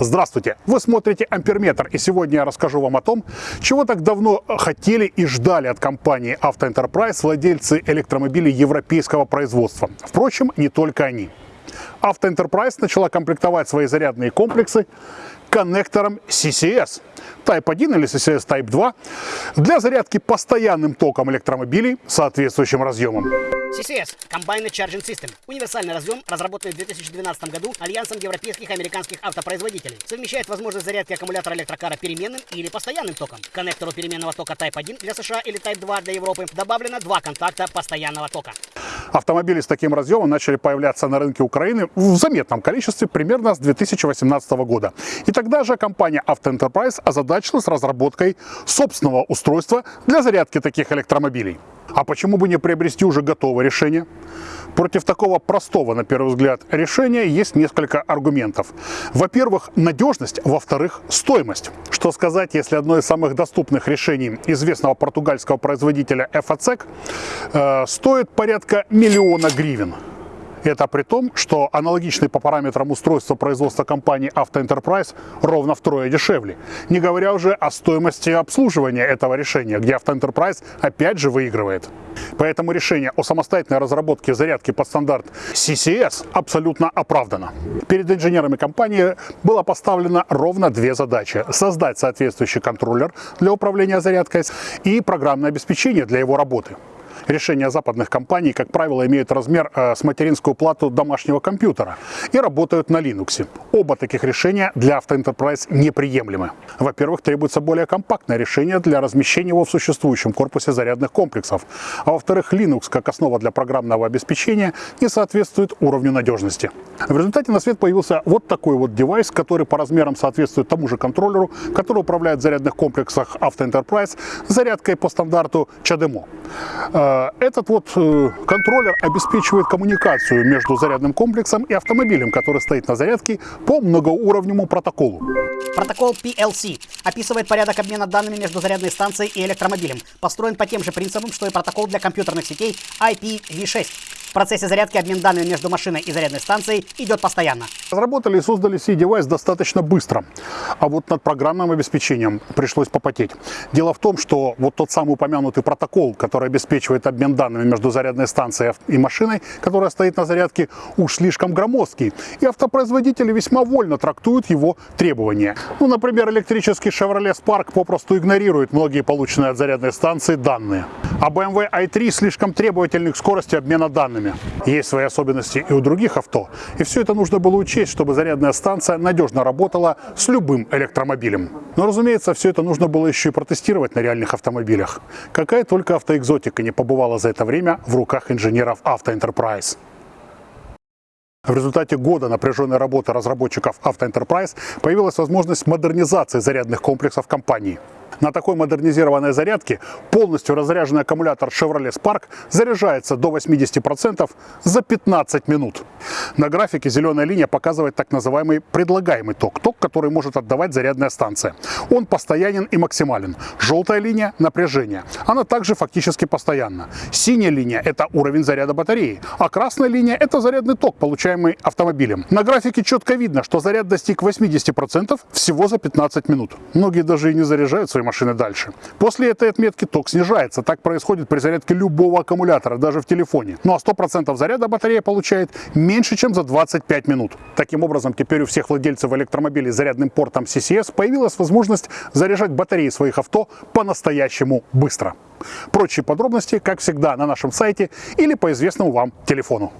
Здравствуйте! Вы смотрите Амперметр, и сегодня я расскажу вам о том, чего так давно хотели и ждали от компании Auto владельцы электромобилей европейского производства. Впрочем, не только они. Auto начала комплектовать свои зарядные комплексы коннектором CCS Type 1 или CCS Type 2 для зарядки постоянным током электромобилей соответствующим разъемом. CCS – Combined Charging System – универсальный разъем, разработанный в 2012 году Альянсом европейских и американских автопроизводителей. Совмещает возможность зарядки аккумулятора электрокара переменным или постоянным током. К коннектору переменного тока Type 1 для США или Type 2 для Европы добавлено два контакта постоянного тока. Автомобили с таким разъемом начали появляться на рынке Украины в заметном количестве примерно с 2018 года. И тогда же компания Auto озадачилась разработкой собственного устройства для зарядки таких электромобилей. А почему бы не приобрести уже готовое решение? Против такого простого, на первый взгляд, решения есть несколько аргументов. Во-первых, надежность, во-вторых, стоимость. Что сказать, если одно из самых доступных решений известного португальского производителя FACEC э, стоит порядка миллиона гривен. Это при том, что аналогичный по параметрам устройства производства компании Enterprise ровно втрое дешевле. Не говоря уже о стоимости обслуживания этого решения, где Enterprise опять же выигрывает. Поэтому решение о самостоятельной разработке зарядки под стандарт CCS абсолютно оправдано. Перед инженерами компании было поставлено ровно две задачи. Создать соответствующий контроллер для управления зарядкой и программное обеспечение для его работы. Решения западных компаний, как правило, имеют размер э, с материнскую плату домашнего компьютера и работают на Linux. Оба таких решения для Enterprise неприемлемы. Во-первых, требуется более компактное решение для размещения его в существующем корпусе зарядных комплексов. А во-вторых, Linux как основа для программного обеспечения не соответствует уровню надежности. В результате на свет появился вот такой вот девайс, который по размерам соответствует тому же контроллеру, который управляет в зарядных комплексах Enterprise зарядкой по стандарту CHAdeMO. Э, этот вот э, контроллер обеспечивает коммуникацию между зарядным комплексом и автомобилем, который стоит на зарядке по многоуровневому протоколу. Протокол PLC описывает порядок обмена данными между зарядной станцией и электромобилем. Построен по тем же принципам, что и протокол для компьютерных сетей IPv6. В процессе зарядки обмен данными между машиной и зарядной станцией идет постоянно. Разработали и создали C-девайс достаточно быстро, а вот над программным обеспечением пришлось попотеть. Дело в том, что вот тот самый упомянутый протокол, который обеспечивает обмен данными между зарядной станцией и машиной, которая стоит на зарядке, уж слишком громоздкий, и автопроизводители весьма вольно трактуют его требования. Ну, например, электрический Chevrolet Spark попросту игнорирует многие полученные от зарядной станции данные. А BMW i3 слишком требовательны к скорости обмена данными. Есть свои особенности и у других авто. И все это нужно было учесть, чтобы зарядная станция надежно работала с любым электромобилем. Но, разумеется, все это нужно было еще и протестировать на реальных автомобилях. Какая только автоэкзотика не побывала за это время в руках инженеров Enterprise. В результате года напряженной работы разработчиков Enterprise появилась возможность модернизации зарядных комплексов компании. На такой модернизированной зарядке полностью разряженный аккумулятор Chevrolet Spark заряжается до 80% за 15 минут. На графике зеленая линия показывает так называемый предлагаемый ток, ток, который может отдавать зарядная станция. Он постоянен и максимален. Желтая линия – напряжение. Она также фактически постоянна. Синяя линия – это уровень заряда батареи, а красная линия – это зарядный ток, получаемый автомобилем. На графике четко видно, что заряд достиг 80% всего за 15 минут. Многие даже и не заряжают свои машины дальше. После этой отметки ток снижается. Так происходит при зарядке любого аккумулятора, даже в телефоне. Ну а 100% заряда батарея получает меньше, чем за 25 минут. Таким образом, теперь у всех владельцев электромобилей с зарядным портом CCS появилась возможность заряжать батареи своих авто по-настоящему быстро. Прочие подробности, как всегда, на нашем сайте или по известному вам телефону.